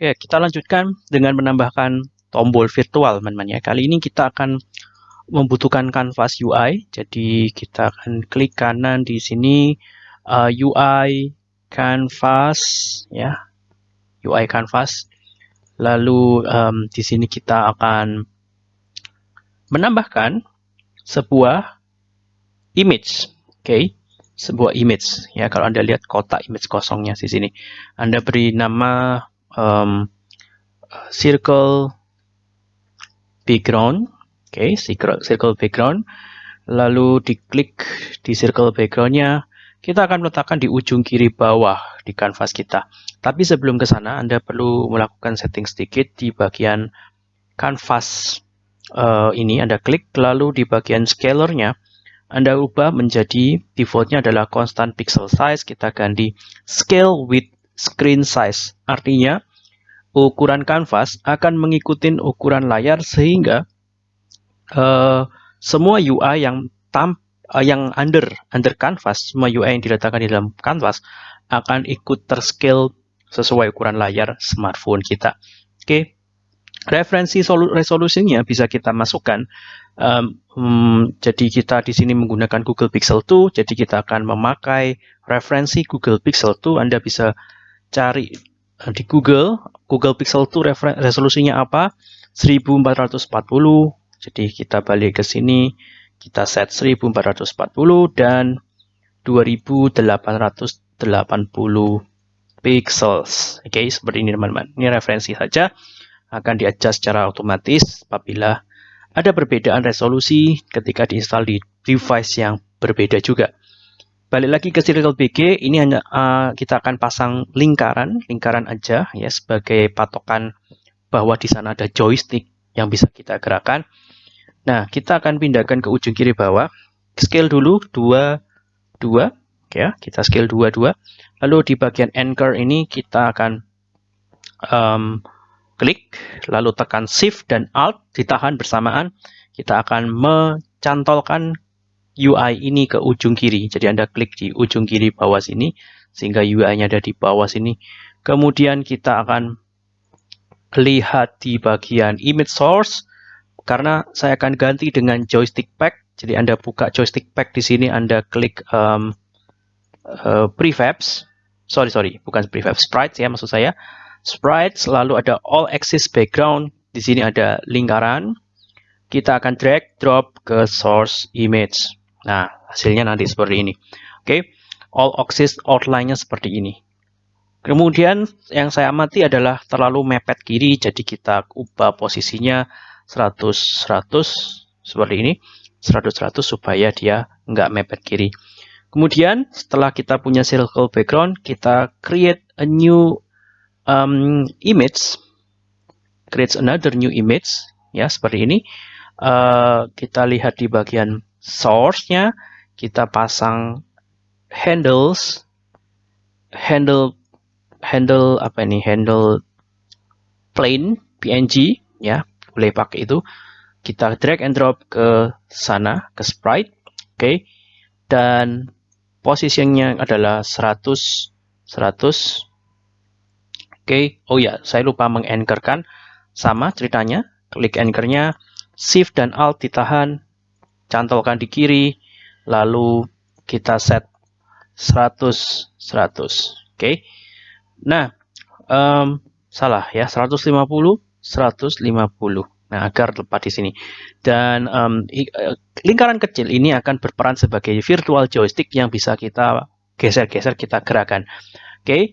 Oke, kita lanjutkan dengan menambahkan tombol virtual, teman-teman ya. Kali ini kita akan membutuhkan canvas UI. Jadi kita akan klik kanan di sini uh, UI canvas ya. UI canvas. Lalu um, di sini kita akan menambahkan sebuah image. Oke. Okay sebuah image ya kalau anda lihat kotak image kosongnya di sini anda beri nama um, circle background oke okay, circle, circle background. Lalu diklik di circle backgroundnya kita akan meletakkan di ujung kiri bawah di kanvas kita. Tapi sebelum ke sana anda perlu melakukan setting sedikit di bagian kanvas uh, ini. Anda klik lalu di bagian scalernya anda ubah menjadi defaultnya adalah constant pixel size, kita ganti scale with screen size. Artinya, ukuran kanvas akan mengikuti ukuran layar sehingga uh, semua UI yang tam, uh, yang under under kanvas, semua UI yang diletakkan di dalam kanvas akan ikut terscale sesuai ukuran layar smartphone kita. Oke. Okay. Referensi resolusinya bisa kita masukkan um, jadi kita di sini menggunakan Google Pixel 2, jadi kita akan memakai referensi Google Pixel 2. Anda bisa cari uh, di Google, Google Pixel 2 resolusinya apa? 1440. Jadi kita balik ke sini, kita set 1440 dan 2880 pixels. Oke, okay, seperti ini teman-teman. Ini referensi saja akan di-adjust secara otomatis apabila ada perbedaan resolusi ketika diinstal di device yang berbeda juga. Balik lagi ke Circle BG, ini hanya uh, kita akan pasang lingkaran, lingkaran aja ya sebagai patokan bahwa di sana ada joystick yang bisa kita gerakan. Nah, kita akan pindahkan ke ujung kiri bawah. Scale dulu 2 2 ya, kita scale 2 2. Lalu di bagian anchor ini kita akan um, klik, lalu tekan Shift dan Alt, ditahan bersamaan, kita akan mencantolkan UI ini ke ujung kiri. Jadi Anda klik di ujung kiri bawah sini, sehingga UI-nya ada di bawah sini. Kemudian kita akan lihat di bagian image source, karena saya akan ganti dengan joystick pack. Jadi Anda buka joystick pack di sini, Anda klik um, uh, prefabs, sorry sorry, bukan prefabs, sprites ya maksud saya sprite, selalu ada all axis background. Di sini ada lingkaran. Kita akan drag drop ke source image. Nah, hasilnya nanti seperti ini. Oke, okay. all axis outline-nya seperti ini. Kemudian yang saya amati adalah terlalu mepet kiri, jadi kita ubah posisinya 100 100 seperti ini. 100 100 supaya dia nggak mepet kiri. Kemudian setelah kita punya circle background, kita create a new um, image creates another new image ya seperti ini uh, kita lihat di bagian source-nya kita pasang handles handle handle apa ini handle plain png ya boleh pakai itu kita drag and drop ke sana ke sprite oke okay. dan posisinya adalah 100 100 Oke, oh ya, saya lupa menganchorkan. Sama ceritanya, klik anchornya, Shift dan Alt ditahan, cantolkan di kiri, lalu kita set 100, 100. Oke, nah, um, salah ya, 150, 150. Nah, agar tepat di sini. Dan um, lingkaran kecil ini akan berperan sebagai virtual joystick yang bisa kita geser-geser, kita gerakan. Oke, okay.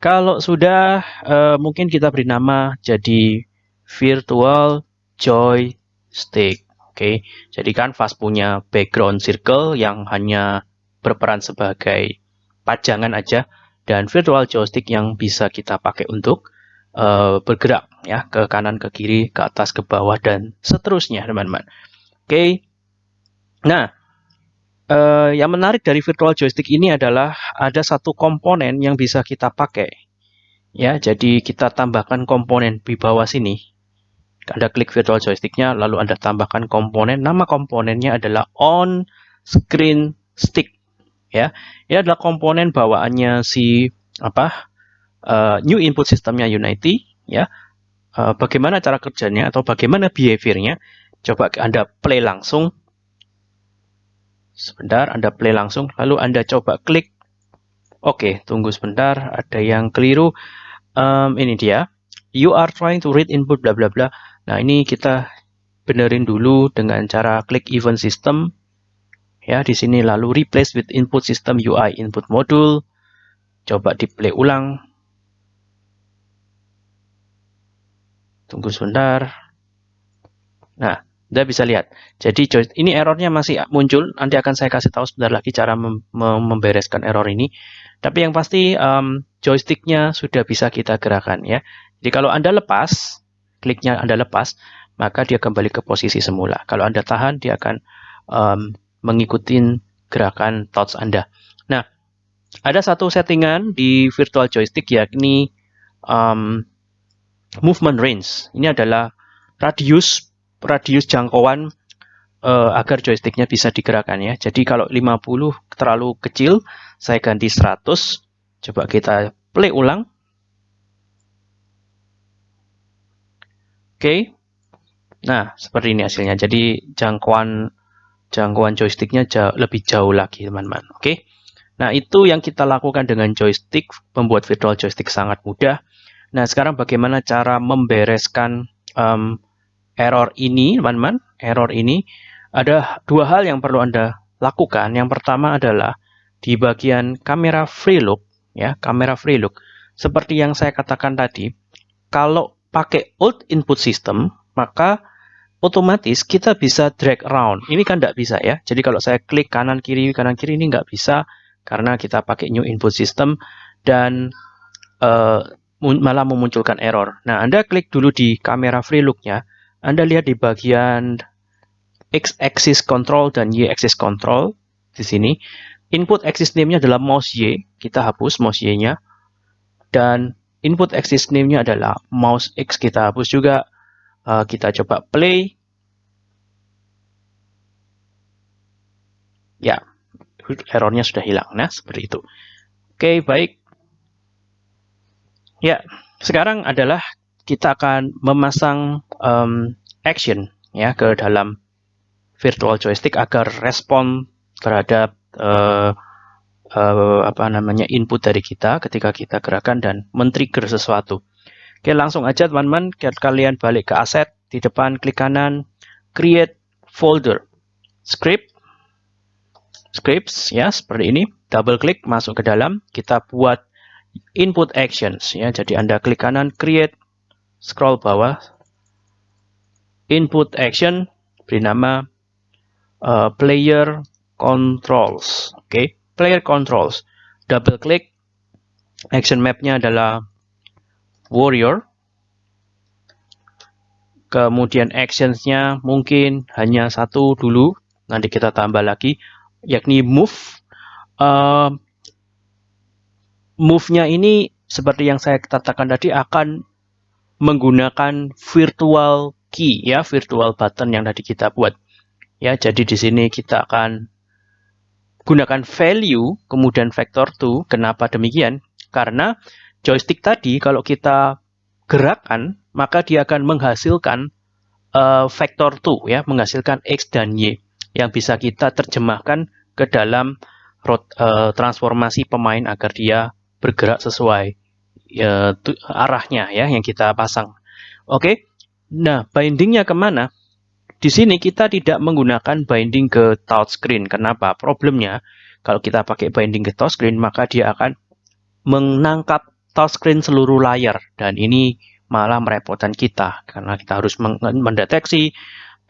Kalau sudah, uh, mungkin kita beri nama jadi virtual joystick. Oke, jadi kanvas punya background circle yang hanya berperan sebagai pajangan aja dan virtual joystick yang bisa kita pakai untuk uh, bergerak ya ke kanan, ke kiri, ke atas, ke bawah dan seterusnya, teman-teman. Oke. Nah, Uh, yang menarik dari virtual joystick ini adalah ada satu komponen yang bisa kita pakai. Ya, jadi kita tambahkan komponen di bawah sini. Anda klik virtual joysticknya, lalu Anda tambahkan komponen. Nama komponennya adalah on screen stick. Ya, ini adalah komponen bawaannya si apa uh, new input sistemnya Unity. ya. Uh, bagaimana cara kerjanya atau bagaimana behaviornya? Coba Anda play langsung. Sebentar, Anda play langsung, lalu Anda coba klik. Oke, tunggu sebentar, ada yang keliru. Um, ini dia. You are trying to read input bla bla bla. Nah, ini kita benerin dulu dengan cara klik event system. Ya, di sini lalu replace with input system UI input module. Coba di play ulang. Tunggu sebentar. Nah, Anda bisa lihat. Jadi ini errornya masih muncul. Nanti akan saya kasih tahu sebentar lagi cara mem membereskan error ini. Tapi yang pasti um, joysticknya sudah bisa kita gerakan ya. Jadi kalau Anda lepas, kliknya Anda lepas, maka dia kembali ke posisi semula. Kalau Anda tahan, dia akan um, mengikuti gerakan touch Anda. Nah, ada satu settingan di virtual joystick yakni um, movement range. Ini adalah radius radius jangkauan uh, agar joysticknya bisa digerakkan ya. Jadi kalau 50 terlalu kecil, saya ganti 100. Coba kita play ulang. Oke. Nah, seperti ini hasilnya. Jadi jangkauan jangkauan joysticknya jauh, lebih jauh lagi, teman-teman. Oke. Nah, itu yang kita lakukan dengan joystick, membuat virtual joystick sangat mudah. Nah, sekarang bagaimana cara membereskan um, error ini, teman-teman? Error ini ada dua hal yang perlu Anda lakukan. Yang pertama adalah di bagian kamera free look, ya, kamera free look. Seperti yang saya katakan tadi, kalau pakai old input system, maka otomatis kita bisa drag around. Ini kan tidak bisa ya. Jadi kalau saya klik kanan kiri kanan kiri ini nggak bisa karena kita pakai new input system dan uh, malah memunculkan error. Nah, Anda klik dulu di kamera free look-nya. Anda lihat di bagian X-axis control dan Y-axis control di sini. Input axis name-nya adalah mouse Y. Kita hapus mouse Y-nya. Dan input axis name-nya adalah mouse X. Kita hapus juga. Uh, kita coba play. Ya, errornya sudah hilang. Nah, seperti itu. Oke, baik. Ya, sekarang adalah kita akan memasang um, action ya ke dalam virtual joystick agar respon terhadap uh, uh, apa namanya input dari kita ketika kita gerakan dan men-trigger sesuatu. Oke, langsung aja teman-teman, kalian balik ke aset. Di depan klik kanan create folder. Script. Scripts ya seperti ini. Double klik masuk ke dalam. Kita buat input actions ya. Jadi Anda klik kanan create. Scroll bawah. Input action. Beri nama uh, player controls. Oke, okay. Player controls. Double klik action mapnya adalah warrior. Kemudian actionsnya mungkin hanya satu dulu. Nanti kita tambah lagi, yakni move. Uh, move-nya ini seperti yang saya katakan tadi akan menggunakan virtual key ya, virtual button yang tadi kita buat. Ya, jadi di sini kita akan gunakan value kemudian vector to. Kenapa demikian? Karena joystick tadi kalau kita gerakan maka dia akan menghasilkan uh, vector to ya, menghasilkan x dan y yang bisa kita terjemahkan ke dalam uh, transformasi pemain agar dia bergerak sesuai tu, arahnya ya yang kita pasang. Oke, nah bindingnya ke mana? Di sini kita tidak menggunakan binding ke touchscreen. Kenapa? Problemnya kalau kita pakai binding ke touchscreen maka dia akan menangkap touchscreen seluruh layar dan ini malah merepotkan kita karena kita harus mendeteksi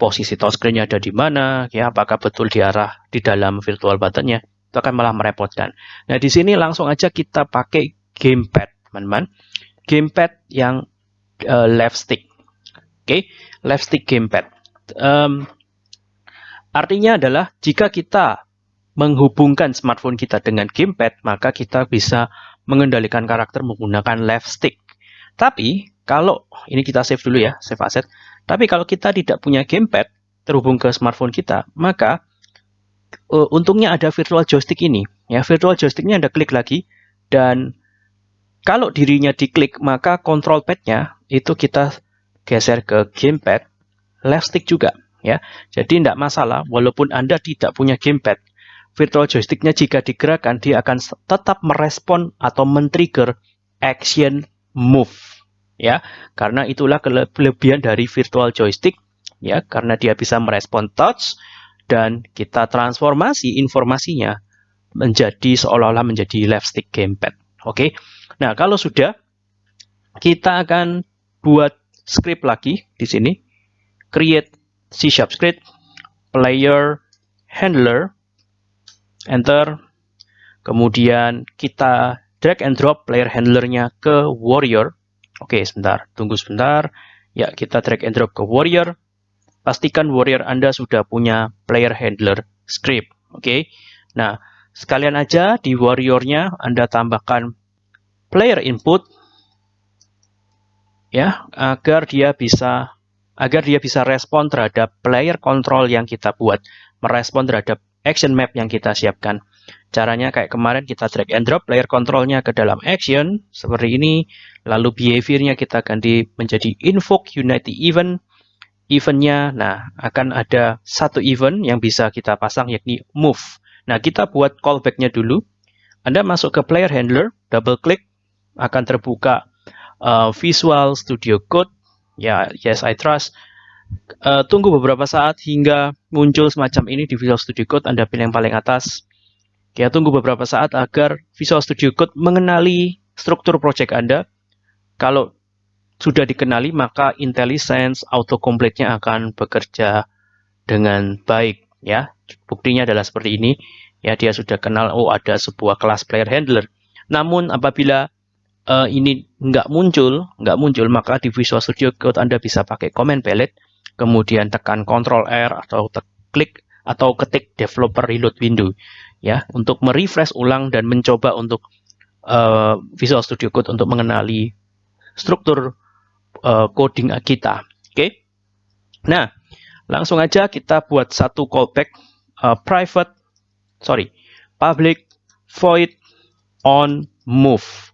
posisi touchscreen ada di mana, ya apakah betul di arah di dalam virtual buttonnya itu akan malah merepotkan. Nah, di sini langsung aja kita pakai gamepad, teman-teman. Gamepad yang uh, left stick. Oke, okay? left stick gamepad. Um, artinya adalah jika kita menghubungkan smartphone kita dengan gamepad, maka kita bisa mengendalikan karakter menggunakan left stick. Tapi kalau ini kita save dulu ya, save asset. Tapi kalau kita tidak punya gamepad terhubung ke smartphone kita, maka uh, untungnya ada virtual joystick ini. Ya, virtual joysticknya Anda klik lagi dan kalau dirinya diklik maka control padnya itu kita geser ke gamepad left stick juga ya. Jadi tidak masalah walaupun Anda tidak punya gamepad. Virtual joysticknya jika digerakkan dia akan tetap merespon atau men-trigger action move ya. Karena itulah kelebihan dari virtual joystick ya karena dia bisa merespon touch dan kita transformasi informasinya menjadi seolah-olah menjadi left stick gamepad. Oke. Nah, kalau sudah kita akan buat script lagi di sini. Create C sharp script player handler enter. Kemudian kita drag and drop player handlernya ke warrior. Oke sebentar tunggu sebentar. Ya kita drag and drop ke warrior. Pastikan warrior anda sudah punya player handler script oke? Nah sekalian aja di warriornya anda tambahkan player input ya agar dia bisa agar dia bisa respon terhadap player control yang kita buat, merespon terhadap action map yang kita siapkan. Caranya kayak kemarin kita drag and drop player controlnya ke dalam action, seperti ini, lalu behaviornya kita ganti menjadi invoke unity event, eventnya, nah akan ada satu event yang bisa kita pasang yakni move. Nah kita buat callbacknya dulu, Anda masuk ke player handler, double klik, akan terbuka uh, Visual Studio Code, ya yes I trust. Uh, tunggu beberapa saat hingga muncul semacam ini di Visual Studio Code Anda pilih yang paling atas. Ya tunggu beberapa saat agar Visual Studio Code mengenali struktur project Anda. Kalau sudah dikenali maka IntelliSense autocomplete-nya akan bekerja dengan baik ya. Buktinya adalah seperti ini. Ya dia sudah kenal oh ada sebuah kelas player handler. Namun apabila uh, ini nggak muncul, nggak muncul, maka di Visual Studio Code Anda bisa pakai command palette, kemudian tekan Ctrl R atau klik atau ketik developer reload window ya untuk merefresh ulang dan mencoba untuk uh, Visual Studio Code untuk mengenali struktur uh, coding kita. Oke. Okay? Nah, langsung aja kita buat satu callback uh, private sorry, public void on move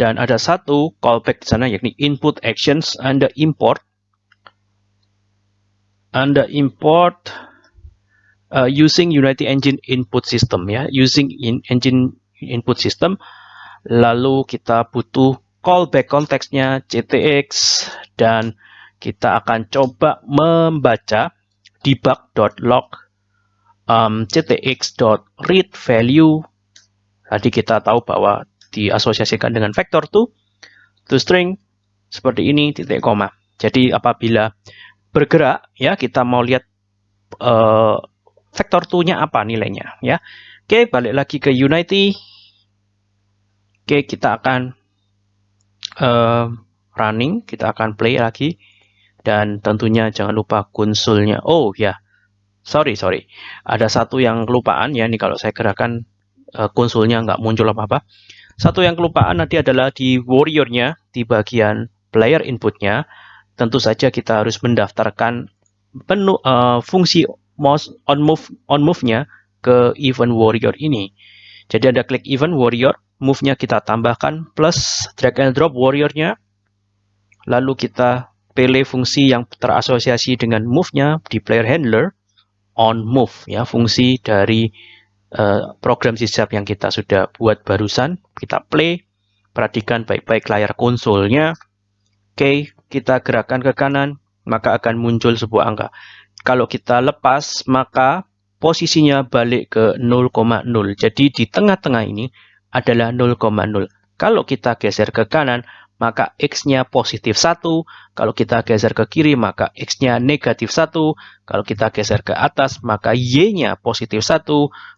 dan ada satu callback di sana yakni input actions Anda import. Anda import uh, using Unity Engine input system ya. Using in engine input system. Lalu kita butuh callback konteksnya ctx dan kita akan coba membaca debug.log um, ctx.read value. Tadi kita tahu bahwa diasosiasikan dengan vektor to to string seperti ini titik koma. Jadi apabila bergerak ya kita mau lihat uh, vektor to-nya apa nilainya ya. Oke, balik lagi ke Unity. Oke, kita akan uh, running, kita akan play lagi dan tentunya jangan lupa konsulnya. Oh ya. Sorry, sorry. Ada satu yang kelupaan ya, ini kalau saya gerakan uh, konsulnya nggak muncul apa-apa. Satu yang kelupaan nanti adalah di warriornya, di bagian player inputnya, tentu saja kita harus mendaftarkan penuh uh, fungsi mouse on move on move-nya ke event warrior ini. Jadi ada klik event warrior, move-nya kita tambahkan plus drag and drop warrior-nya. Lalu kita pilih fungsi yang terasosiasi dengan move-nya di player handler on move ya, fungsi dari uh, program sisap yang kita sudah buat barusan. Kita play, perhatikan baik-baik layar konsolnya. Oke, okay, kita gerakkan ke kanan, maka akan muncul sebuah angka. Kalau kita lepas, maka posisinya balik ke 0,0. Jadi di tengah-tengah ini adalah 0,0. Kalau kita geser ke kanan, maka X-nya positif 1. Kalau kita geser ke kiri, maka X-nya negatif 1. Kalau kita geser ke atas, maka Y-nya positif 1.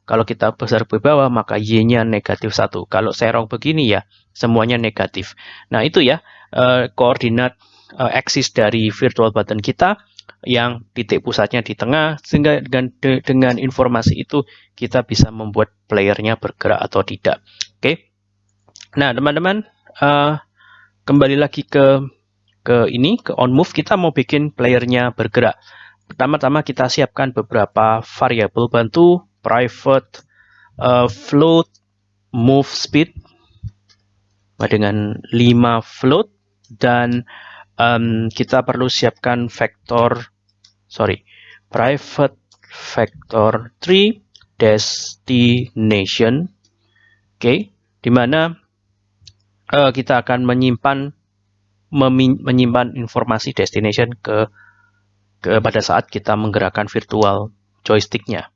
Kalau kita geser ke bawah, maka Y-nya negatif 1. Kalau serong begini ya, semuanya negatif. Nah, itu ya eh, koordinat eh, aksis dari virtual button kita yang titik pusatnya di tengah sehingga dengan dengan informasi itu kita bisa membuat playernya bergerak atau tidak. Oke. Okay? Nah, teman-teman, uh, kembali lagi ke ke ini ke on move kita mau bikin playernya bergerak. Pertama-tama kita siapkan beberapa variabel bantu private uh, float move speed dengan 5 float dan um, kita perlu siapkan vektor, sorry, private vector tree destination, oke, okay, di mana uh, kita akan menyimpan menyimpan informasi destination ke, ke pada saat kita menggerakkan virtual joysticknya.